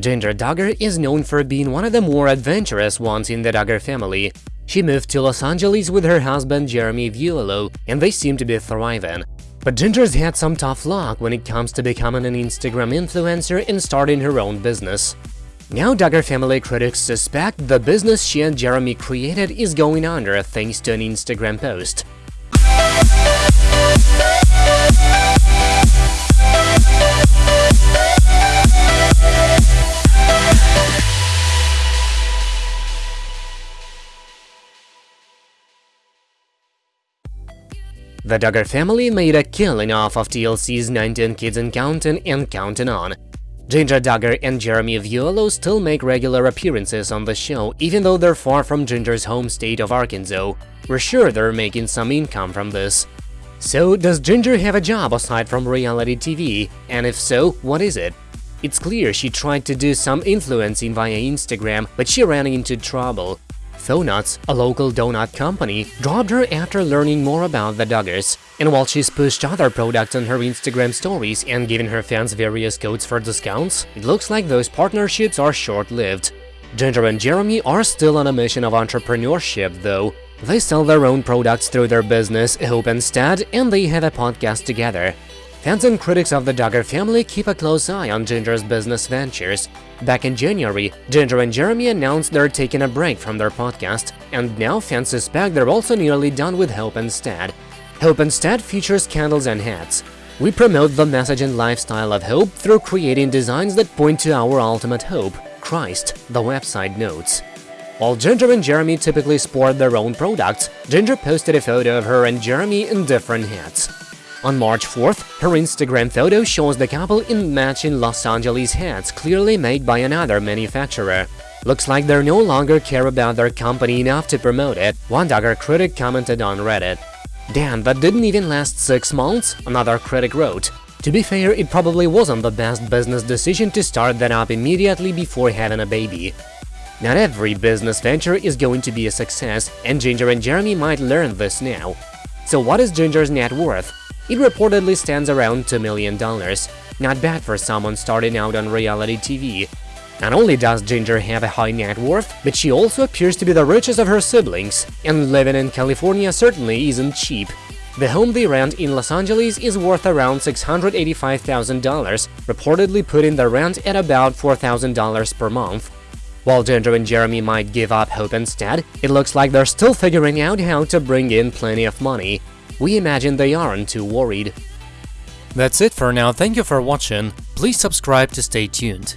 Jinger Duggar is known for being one of the more adventurous ones in the Duggar family. She moved to Los Angeles with her husband Jeremy Vuolo, and they seem to be thriving. But Jinger's had some tough luck when it comes to becoming an Instagram influencer and starting her own business. Now Duggar family critics suspect the business she and Jeremy created is going under thanks to an Instagram post. The Duggar family made a killing off of TLC's 19 Kids and Counting and Counting On. Jinger Duggar and Jeremy Vuolo still make regular appearances on the show, even though they're far from Jinger's home state of Arkansas. We're sure they're making some income from this. So, does Jinger have a job aside from reality TV? And if so, what is it? It's clear she tried to do some influencing via Instagram, but she ran into trouble. Thoughnuts, a local donut company, dropped her after learning more about the Duggars. And while she's pushed other products on her Instagram stories and given her fans various codes for discounts, it looks like those partnerships are short-lived. Jinger and Jeremy are still on a mission of entrepreneurship, though. They sell their own products through their business, Hope Instead, and they have a podcast together. Fans and critics of the Duggar family keep a close eye on Jinger's business ventures. Back in January, Jinger and Jeremy announced they're taking a break from their podcast, and now fans suspect they're also nearly done with Hope Instead. Hope Instead features candles and hats. We promote the message and lifestyle of hope through creating designs that point to our ultimate hope, Christ, the website notes. While Jinger and Jeremy typically sport their own products, Jinger posted a photo of her and Jeremy in different hats. On March 4th, her Instagram photo shows the couple in matching Los Angeles hats clearly made by another manufacturer. Looks like they no longer care about their company enough to promote it, one Duggar critic commented on Reddit. Damn, that didn't even last six months, another critic wrote. To be fair, it probably wasn't the best business decision to start that up immediately before having a baby. Not every business venture is going to be a success, and Jinger and Jeremy might learn this now. So what is Jinger's net worth? It reportedly stands around $2 million. Not bad for someone starting out on reality TV. Not only does Jinger have a high net worth, but she also appears to be the richest of her siblings, and living in California certainly isn't cheap. The home they rent in Los Angeles is worth around $685,000, reportedly putting the rent at about $4,000 per month. While Jinger and Jeremy might give up hope instead, it looks like they're still figuring out how to bring in plenty of money we imagine they aren't too worried. That's it for now, thank you for watching, please subscribe to stay tuned.